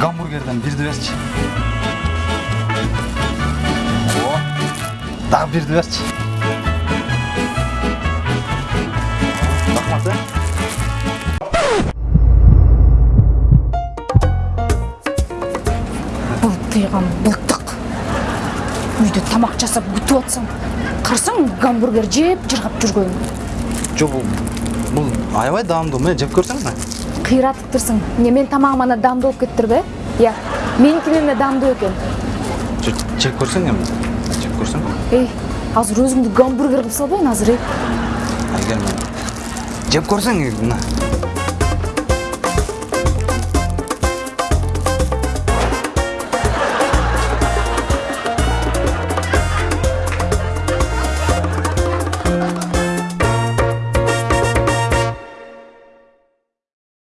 гамбургерден бирди берчи о дагы бирди берчи рахмат э. Былтыйган былтык үйдө тамак жасап күтүп атсам карасаң гамбургер жеп жыргап жүргөн. Жок бул бул аябай даамдуу мына жеп көрсөң қиратып тұрсың не мен тамағым ана дамды болып кетіп тұр да иә менікінен мына дамды екен жеп көрсең енді жеп көрсең ей азыр өзіңді гамбургер қылып салбайын азыр ей әйгерім жеп көрсең мына